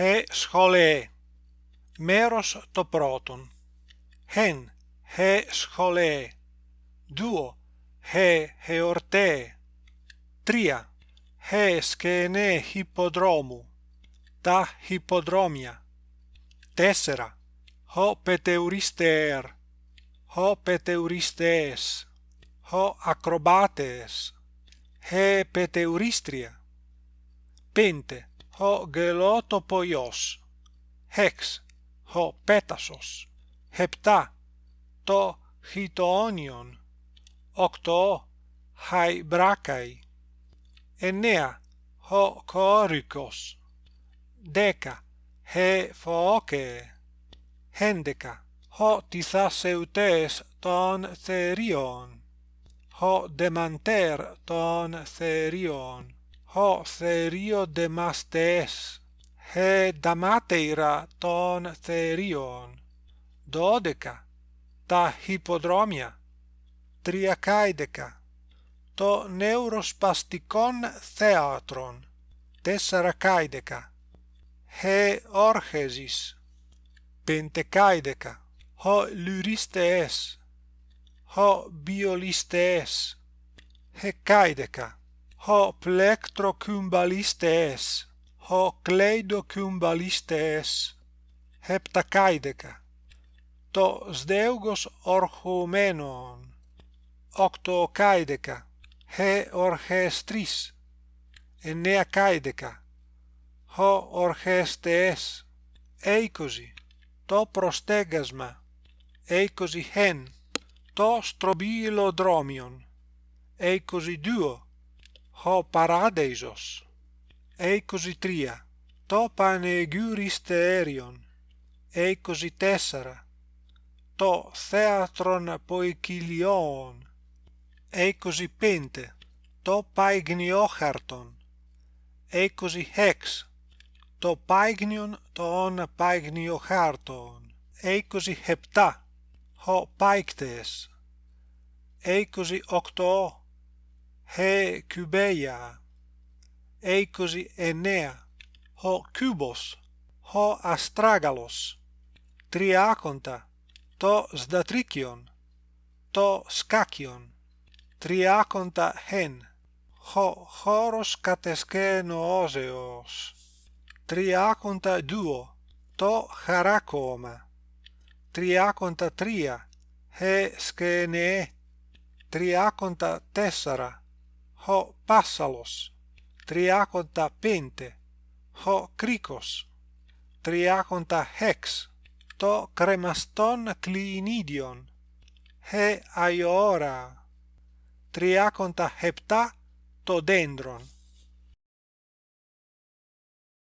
Χε σχολέ. Μέρος το πρώτον. ἕν, Χε σχολέ. Δύο. Χε εορτέ. Τρία. Χε σκένε υποδρόμου. Τα υποδρόμια. Τέσσερα. Χω πετεουριστέρ. ὅ πετεουριστές. ὅ ακροβάτες. Χε πετεουριστρία. Πέντε. 5. Ο γκελότοπο Ιω. 6. Ο πέτασος. 7. Το χιτοόνιον. 8. Χαϊμπράκαη. 9. Ο κόρικος. 10. Χεφόκεε. 11. Ο τυφασαιουτές των Θερίων. Ο δεμαντέρ των Θερίων ο θερίο δε μαστές, χε δαμάτεηρα των θερίων. Δώδεκα, τα υποδρόμια. Τριακάιδεκα, το νεουροσπαστικόν θέατρον. Τέσσαρακάιδεκα, χε όρχεζης. Πεντεκάιδεκα, ο λουρίστες, ο βιολίστες, χε. Ω πλέκτρο κουνμπαλίστε ὁ κλέιδο κουνμπαλίστε αις. Το σδεύγος ορχωμένοων. Οκτω καηδεκα. ορχεστρίς, Εννέα καηδεκα. Ο αρχαστές. Έικοζη. Το προστέγασμα, Έικοζη χεν. Το στρομπύλο δρόμιον. Έικοζη δύο ο παράδεισος. 23. Το πανεγύριστε αίριον. 24. Το θέατρον ποικιλιόν. 25. Το παιγνιόχαρτον. 26. Το παιγνιον των παιγνιόχαρτον. 27. Ο παίκτες. 28 he κυβεία. Έκοζι εννέα. Ο κυβος. Ο αστράγαλος. Τριάκοντα. Το σδατρίκιον. Το σκάκιον. Τριάκοντα χεν. Ο χώρος κατεσκένο. Τριάκοντα δύο. Το χαρακόμα, Τριάκοντα τρία. Χε σκένεε. Τριάκοντα τέσσερα ο πάσαλος, τριάκοντα πέντε, ο κρίκος, τριάκοντα χέξ, το κρεμαστόν κλινίδιον, ε αιώρα, τριάκοντα χεπτά, το δέντρον.